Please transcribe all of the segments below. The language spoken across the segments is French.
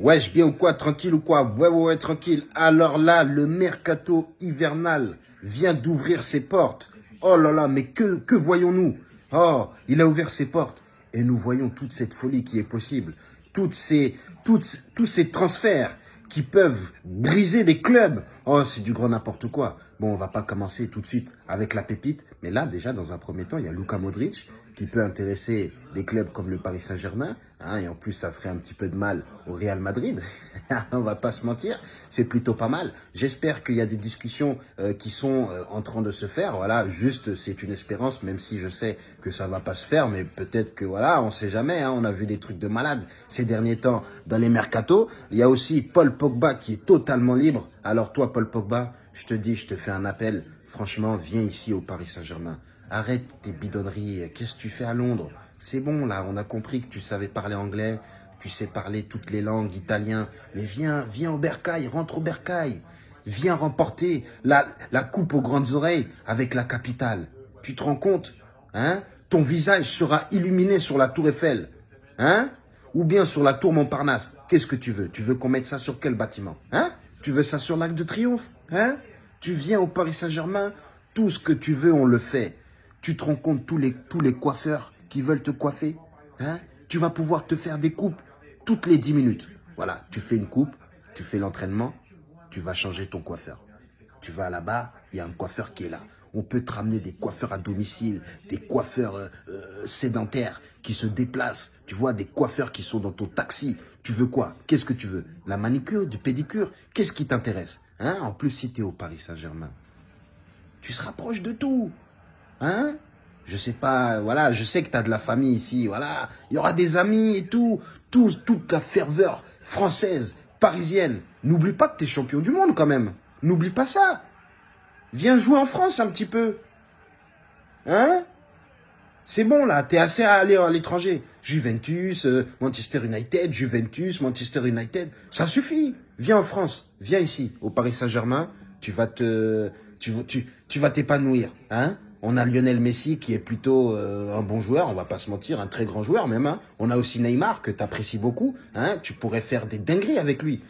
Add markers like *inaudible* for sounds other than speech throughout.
Wesh, bien ou quoi Tranquille ou quoi? Ouais, ouais, ouais, tranquille. Alors là, le mercato hivernal vient d'ouvrir ses portes. Oh là là, mais que, voyons-nous? Oh, il a ouvert ses portes. Et nous voyons toute cette folie qui est possible. Toutes, tous ces transferts qui peuvent briser des clubs. Oh, c'est du grand n'importe quoi. Bon, on va pas commencer tout de suite avec la pépite. Mais là, déjà, dans un premier temps, il y a Luka Modric qui peut intéresser des clubs comme le Paris Saint-Germain. Hein, et en plus, ça ferait un petit peu de mal au Real Madrid. *laughs* on va pas se mentir, c'est plutôt pas mal. J'espère qu'il y a des discussions euh, qui sont euh, en train de se faire. Voilà, juste, c'est une espérance, même si je sais que ça va pas se faire. Mais peut-être que, voilà, on sait jamais. Hein, on a vu des trucs de malade ces derniers temps dans les mercatos. Il y a aussi Paul Pogba qui est totalement libre. Alors toi, Paul Pogba, je te dis, je te fais un appel. Franchement, viens ici au Paris Saint-Germain. Arrête tes bidonneries. Qu'est-ce que tu fais à Londres? C'est bon, là. On a compris que tu savais parler anglais. Tu sais parler toutes les langues, italien. Mais viens, viens au Bercail. Rentre au Bercail. Viens remporter la, la coupe aux grandes oreilles avec la capitale. Tu te rends compte Hein? Ton visage sera illuminé sur la tour Eiffel. Hein? Ou bien sur la tour Montparnasse. Qu'est-ce que tu veux? Tu veux qu'on mette ça sur quel bâtiment Hein? Tu veux ça sur l'Arc de Triomphe Hein? Tu viens au Paris Saint-Germain Tout ce que tu veux, on le fait. Tu te rends compte tous les, tous les coiffeurs qui veulent te coiffer hein? Tu vas pouvoir te faire des coupes toutes les 10 minutes. Voilà, tu fais une coupe, tu fais l'entraînement, tu vas changer ton coiffeur. Tu vas là-bas, il y a un coiffeur qui est là. On peut te ramener des coiffeurs à domicile, des coiffeurs euh, euh, sédentaires qui se déplacent. Tu vois, des coiffeurs qui sont dans ton taxi. Tu veux quoi? Qu'est-ce que tu veux? La manicure, du pédicure? Qu'est-ce qui t'intéresse? Hein? En plus, si tu es au Paris Saint-Germain, tu se rapproches de tout. Hein? Je sais pas, voilà, je sais que tu as de la famille ici, voilà. Il y aura des amis et tout, tout toute la ferveur française, parisienne. N'oublie pas que tu es champion du monde quand même. N'oublie pas ça. Viens jouer en France un petit peu. Hein? C'est bon là, t'es assez à aller à l'étranger. Juventus, euh, Manchester United, Juventus, Manchester United, ça suffit. Viens en France, viens ici, au Paris Saint-Germain, tu vas te, tu, tu, vas t'épanouir, hein? On a Lionel Messi qui est plutôt euh, un bon joueur, on va pas se mentir, un très grand joueur même. Hein. On a aussi Neymar que tu apprécies beaucoup. Hein. Tu pourrais faire des dingueries avec lui.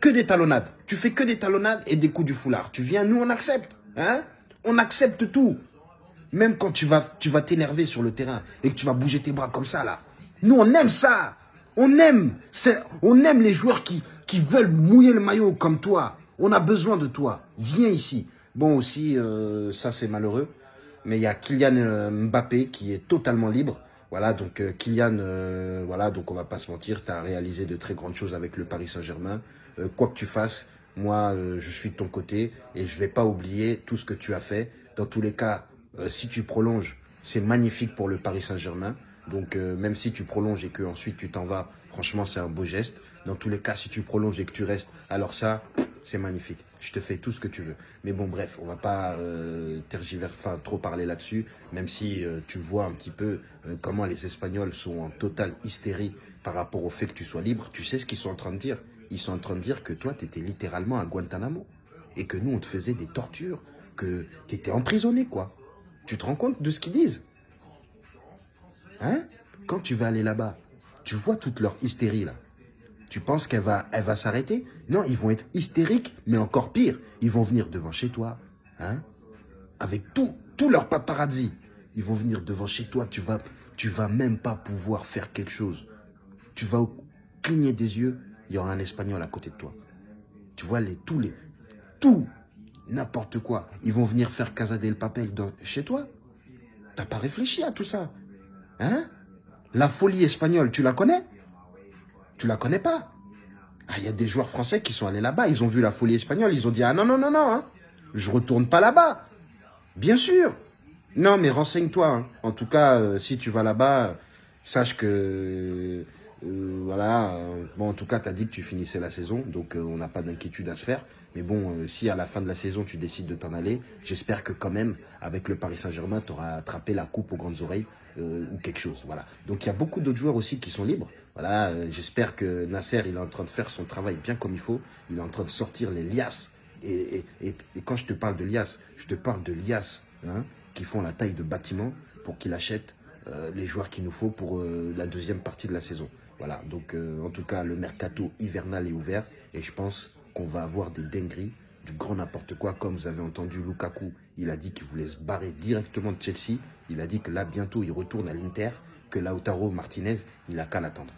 Que des talonnades. Tu fais que des talonnades et des coups du foulard. Tu viens, nous on accepte. Hein? On accepte tout. Même quand tu vas tu vas t'énerver sur le terrain et que tu vas bouger tes bras comme ça là. Nous on aime ça. On aime, on aime les joueurs qui, qui veulent mouiller le maillot comme toi. On a besoin de toi. Viens ici. Bon aussi, euh, ça c'est malheureux mais il y a Kylian euh, Mbappé qui est totalement libre. Voilà, donc euh, Kylian, euh, voilà, donc on va pas se mentir, tu as réalisé de très grandes choses avec le Paris Saint-Germain. quoi que tu fasses, moi, je suis de ton côté et je vais pas oublier tout ce que tu as fait. Dans tous les cas, si tu prolonges, c'est magnifique pour le Paris Saint-Germain. Donc, même si tu prolonges et que ensuite tu t'en vas, franchement, c'est un beau geste. Dans tous les cas, si tu prolonges et que tu restes, alors ça, c'est magnifique. Je te fais tout ce que tu veux. Mais bon, bref, on va pas euh, enfin, trop parler là-dessus, même si euh, tu vois un petit peu euh, comment les Espagnols sont en totale hystérie par rapport au fait que tu sois libre. Tu sais ce qu'ils sont en train de dire Ils sont en train de dire que toi, tu étais littéralement à Guantanamo. Et que nous, on te faisait des tortures. Que tu étais emprisonné, quoi. Tu te rends compte de ce qu'ils disent? Hein? Quand tu vas aller là-bas, tu vois toute leur hystérie, là. Tu penses qu'elle va, s'arrêter? Non, ils vont être hystériques, mais encore pire. Ils vont venir devant chez toi, hein? Avec tout, tout leur paparazzi. Ils vont venir devant chez toi, tu vas, tu vas même pas pouvoir faire quelque chose. Tu vas cligner des yeux, il y aura un Espagnol à côté de toi. Tu vois, les, tous les, tout, n'importe quoi. Ils vont venir faire Casa del Papel chez toi. T'as pas réfléchi à tout ça. Hein? La folie espagnole, tu la connais? Tu la connais pas? Ah, il y a des joueurs français qui sont allés là-bas, ils ont vu la folie espagnole, ils ont dit « Ah non, non, non, non, hein, je retourne pas là-bas. » Bien sûr. Non, mais renseigne-toi. Hein. En tout cas, euh, si tu vas là-bas, sache que... Euh, voilà, euh, bon, en tout cas, tu as dit que tu finissais la saison, donc on n'a pas d'inquiétude à se faire. Mais bon, si à la fin de la saison, tu décides de t'en aller, j'espère que quand même, avec le Paris Saint-Germain, tu attrapé la coupe aux grandes oreilles ou quelque chose. Voilà. Donc, il y a beaucoup d'autres joueurs aussi qui sont libres. Voilà, euh, j'espère que Nasser, il est en train de faire son travail bien comme il faut. Il est en train de sortir les liasses. Et, quand je te parle de liasses, je te parle de liasses hein, qui font la taille de bâtiment pour qu'il achète euh, les joueurs qu'il nous faut pour euh, la deuxième partie de la saison. Voilà, donc euh, en tout cas, le mercato hivernal est ouvert et je pense qu'on va avoir des dingueries, du grand n'importe quoi. Comme vous avez entendu Lukaku, il a dit qu'il voulait se barrer directement de Chelsea. Il a dit que là, bientôt, il retourne à l'Inter, que Lautaro Martinez, il a qu'à l'attendre.